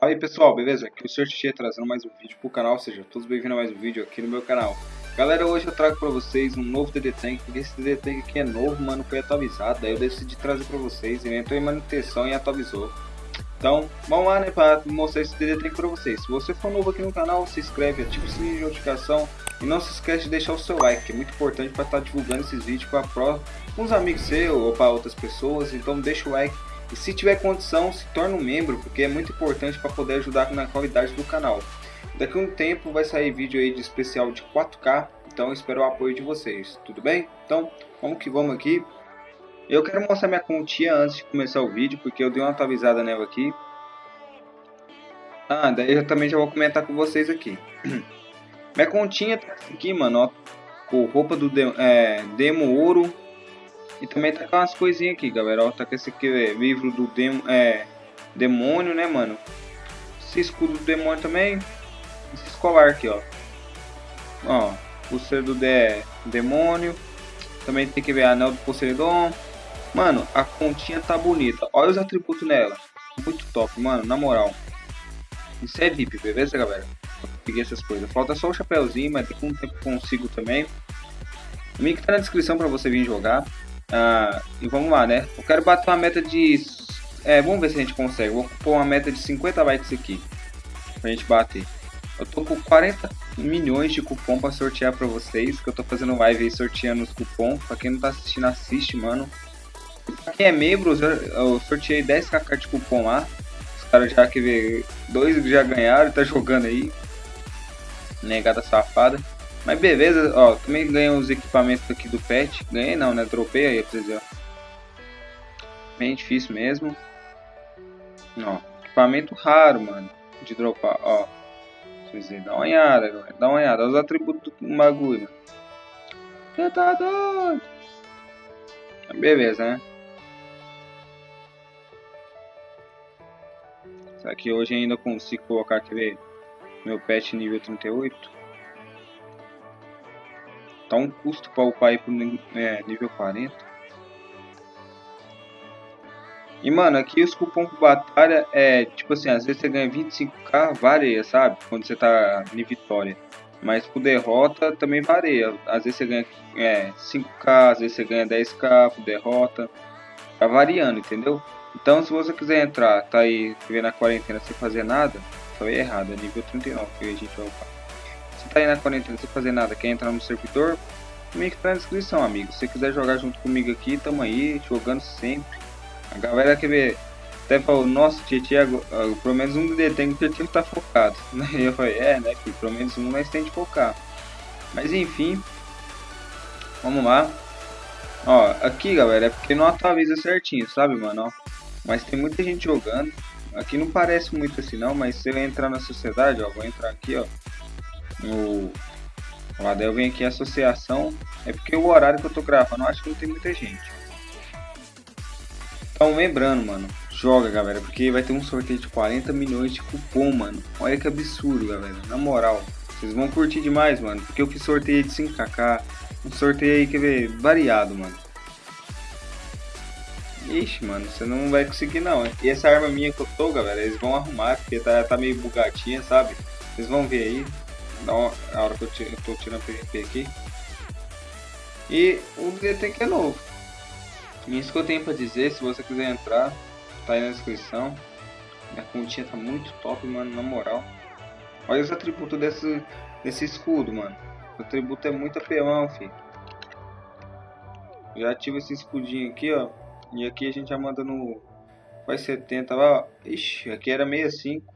Fala aí pessoal, beleza? Aqui é o Sr. Xixi trazendo mais um vídeo pro canal, seja todos bem-vindos a mais um vídeo aqui no meu canal. Galera, hoje eu trago pra vocês um novo DD Tank, esse DD Tank aqui é novo, mano, foi atualizado, daí eu decidi trazer pra vocês, ele entrou em manutenção e atualizou. Então, vamos lá, né, pra mostrar esse DD Tank pra vocês. Se você for novo aqui no canal, se inscreve, ativa o sininho de notificação e não se esquece de deixar o seu like, que é muito importante para estar divulgando esses vídeos para uns amigos seus ou para outras pessoas, então deixa o like e se tiver condição, se torne um membro, porque é muito importante para poder ajudar na qualidade do canal. Daqui a um tempo vai sair vídeo aí de especial de 4K, então espero o apoio de vocês, tudo bem? Então, vamos que vamos aqui. Eu quero mostrar minha continha antes de começar o vídeo, porque eu dei uma atualizada nela aqui. Ah, daí eu também já vou comentar com vocês aqui. minha continha tá aqui, mano, ó, com roupa do é, Demo Ouro, e também tá com umas coisinhas aqui, galera. Ó, tá com esse aqui, é, livro do dem é, demônio, né, mano? Esse escudo do demônio também. Esse escolar aqui, ó. Ó, pulseira do de demônio. Também tem que ver anel do Poseidon. Mano, a continha tá bonita. Olha os atributos nela. Muito top, mano, na moral. Isso é VIP, beleza, galera? Peguei essas coisas. Falta só o chapéuzinho, mas daqui um tempo consigo também. O link tá na descrição pra você vir jogar. Ah, e vamos lá, né? Eu quero bater uma meta de... É, vamos ver se a gente consegue. Vou pôr uma meta de 50 likes aqui. Pra gente bater. Eu tô com 40 milhões de cupom pra sortear pra vocês. Que eu tô fazendo live aí sorteando os cupons. Pra quem não tá assistindo, assiste, mano. Pra quem é membro, eu sorteei 10kk de cupom lá. Os caras já que vê, dois já ganharam, tá jogando aí. Negada safada. Mas beleza, ó, também ganhei os equipamentos aqui do pet. Ganhei não, né? Dropei aí pra vocês, ó. Bem difícil mesmo. Ó, equipamento raro, mano. De dropar, ó. Vocês dá uma olhada, galera. Dá uma olhada. Olha os atributos do bagulho, mano. Você tá doido? Beleza, né? Será que hoje ainda consigo colocar aquele meu pet nível 38? Tá um custo para upar aí pro é, nível 40. E mano, aqui os cupom de batalha é tipo assim, às vezes você ganha 25k, varia, sabe? Quando você tá em vitória. Mas por derrota também varia. Às vezes você ganha é, 5k, às vezes você ganha 10k por derrota. Tá variando, entendeu? Então se você quiser entrar, tá aí vivendo na quarentena sem fazer nada, foi errado, é nível 39 que a gente vai upar. Tá aí na quarentena sem fazer nada, quer entrar no servidor? Link tá na descrição, amigo. Se quiser jogar junto comigo aqui, tamo aí, jogando sempre. A galera quer ver, até falou, nossa, Tietchan, pelo menos um DD tem que o Tietchan tá focado. E eu falei, é, né, filho, pelo menos um nós tem de focar. Mas enfim, vamos lá. Ó, aqui galera, é porque não atualiza certinho, sabe, mano? Ó, mas tem muita gente jogando. Aqui não parece muito assim não, mas se eu entrar na sociedade, ó, vou entrar aqui, ó no. Lá eu venho aqui associação. É porque o horário que eu tô gravando, eu acho que não tem muita gente. Então lembrando, mano, joga galera, porque vai ter um sorteio de 40 milhões de cupom, mano. Olha que absurdo, galera. Na moral, vocês vão curtir demais, mano. Porque eu fiz sorteio de 5kk. Um sorteio aí, quer ver, variado, mano. Ixi, mano, você não vai conseguir não. E essa arma minha que eu tô, galera, eles vão arrumar, porque tá, tá meio bugadinha, sabe? Vocês vão ver aí na hora que eu, eu tô tirando PVP aqui. E o DT que é novo. Isso que eu tenho pra dizer, se você quiser entrar, tá aí na descrição. Minha continha tá muito top, mano, na moral. Olha os atributos desse, desse escudo, mano. O atributo é muito apelão, filho. Já ativa esse escudinho aqui, ó. E aqui a gente já manda no... Faz 70 lá, ó. Ixi, aqui era 65.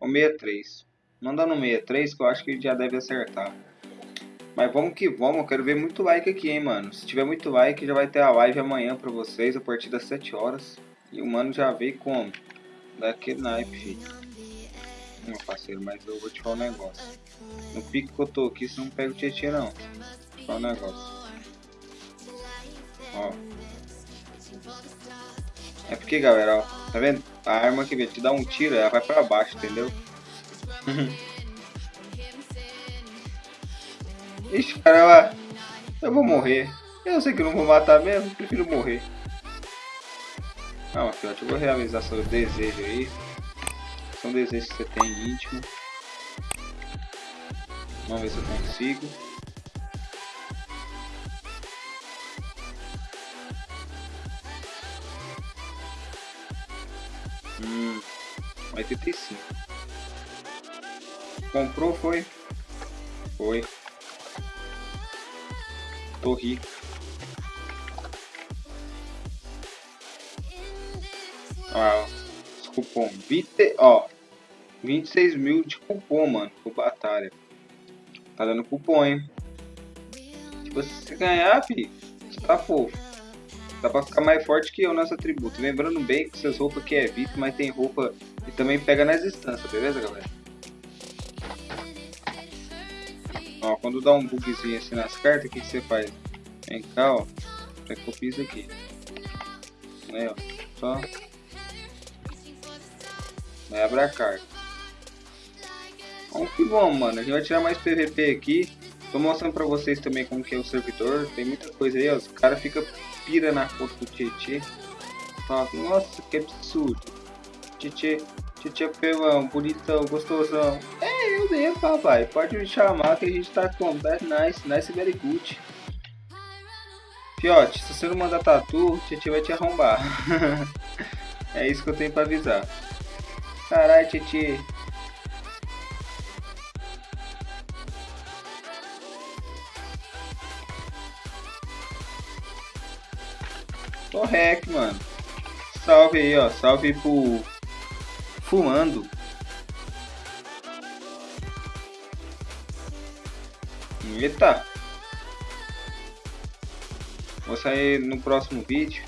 Ou 63. Manda no 63 que eu acho que já deve acertar. Mas vamos que vamos, eu quero ver muito like aqui, hein, mano. Se tiver muito like, já vai ter a live amanhã pra vocês, a partir das 7 horas. E o mano já veio como? Daquele naipe, filho. Meu parceiro, mas eu vou te falar um negócio. No pique que eu tô aqui, você não pega o tietê, não. Vou falar um negócio. Ó. É porque, galera, ó. Tá vendo? A arma que te dá um tiro, ela vai pra baixo, entendeu? Ixi, cara. Eu vou morrer. Eu sei que não vou matar mesmo, prefiro morrer. Calma, fiote, eu vou realizar seu desejo aí. algum desejo que você tem íntimo. Vamos ver se eu consigo. Hum, 85. Comprou, foi? Foi. Tô rico. Ah, os cupom. 20, ó, 26 mil de cupom, mano, por batalha. Tá dando cupom, hein? Tipo, se você ganhar, fi, você tá fofo. Dá pra ficar mais forte que eu nessa tributo. Lembrando bem que essas roupas aqui é VIP, mas tem roupa que também pega nas instâncias, beleza, galera? Ó, quando dá um bugzinho assim nas cartas, o que, você faz? Vem cá, ó. Já copia isso aqui. Aí, ó. Só Vai abrir a carta. Bom, que bom, mano. A gente vai tirar mais PVP aqui. Tô mostrando pra vocês também como que é o servidor. Tem muita coisa aí, ó. Os caras ficam pira na foto do Tietê. Fala, nossa, que absurdo. Tietê, Tietê pelão, bonitão, gostosão. É, eu mesmo, papai. Pode me chamar que a gente tá com Bad Nice, Nice Very Good. Fiote, se você não mandar tatu, Tietê vai te arrombar. é isso que eu tenho pra avisar. Caralho, Titi. Tô mano. Salve aí, ó. Salve pro Fumando. Eita. Vou sair no próximo vídeo.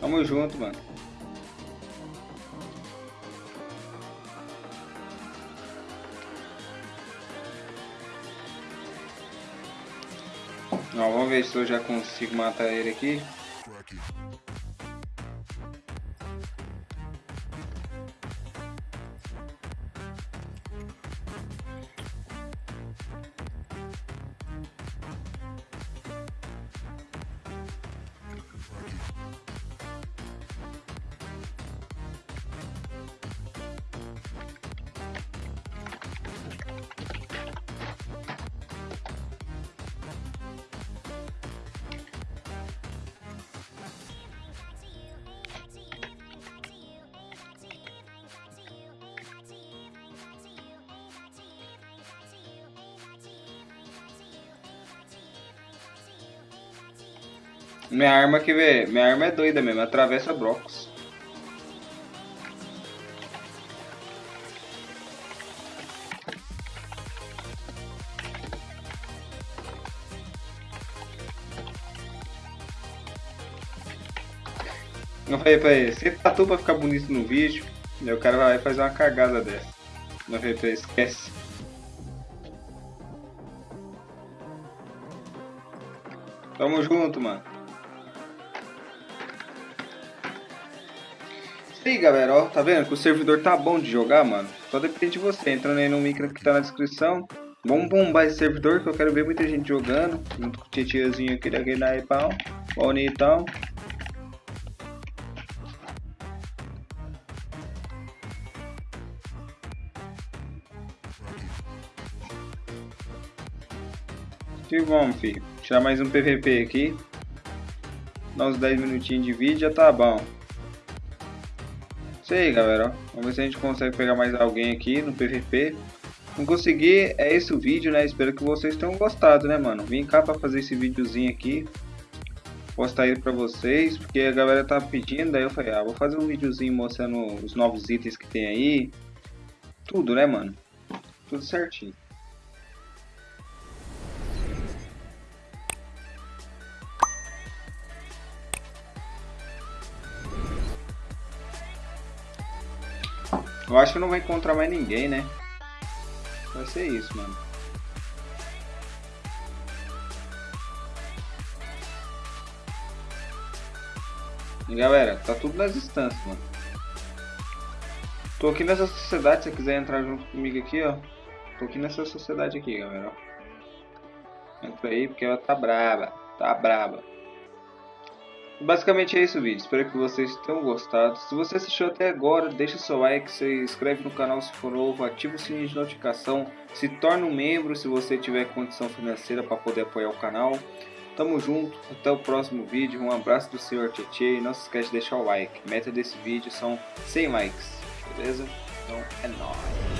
Tamo junto, mano. Vamos ver se eu já consigo matar ele aqui. Minha arma que vê, minha arma é doida mesmo, atravessa blocos. Eu falei pra ele, você tatu pra ficar bonito no vídeo, aí o cara vai fazer uma cagada dessa. Eu falei pra ele, esquece. Tamo junto, mano. Aí, galera, ó, tá vendo que o servidor tá bom de jogar, mano? Só depende de você, entrando aí no link que tá na descrição. Vamos bombar esse servidor que eu quero ver muita gente jogando. Junto com o titiazinho aqui da Game Pau. Bonitão. E vamos, filho. Tirar mais um PVP aqui. Dá uns 10 minutinhos de vídeo já tá bom. Isso aí, galera. Vamos ver se a gente consegue pegar mais alguém aqui no PVP. Não conseguir, é esse o vídeo, né? Espero que vocês tenham gostado, né, mano? Vim cá pra fazer esse videozinho aqui. Postar ele pra vocês, porque a galera tá pedindo. Daí eu falei, ah, vou fazer um videozinho mostrando os novos itens que tem aí. Tudo, né, mano? Tudo certinho. Eu acho que não vai encontrar mais ninguém, né? Vai ser isso, mano. E galera, tá tudo nas instâncias, mano. Tô aqui nessa sociedade, se você quiser entrar junto comigo aqui, ó. Tô aqui nessa sociedade aqui, galera. Entra aí, porque ela tá braba. Tá braba. Basicamente é isso o vídeo, espero que vocês tenham gostado. Se você assistiu até agora, deixa seu like, se inscreve no canal se for novo, ativa o sininho de notificação, se torne um membro se você tiver condição financeira para poder apoiar o canal. Tamo junto, até o próximo vídeo, um abraço do Sr. Tietê e não se esquece de deixar o like. A meta desse vídeo são 100 likes beleza? Então é nóis.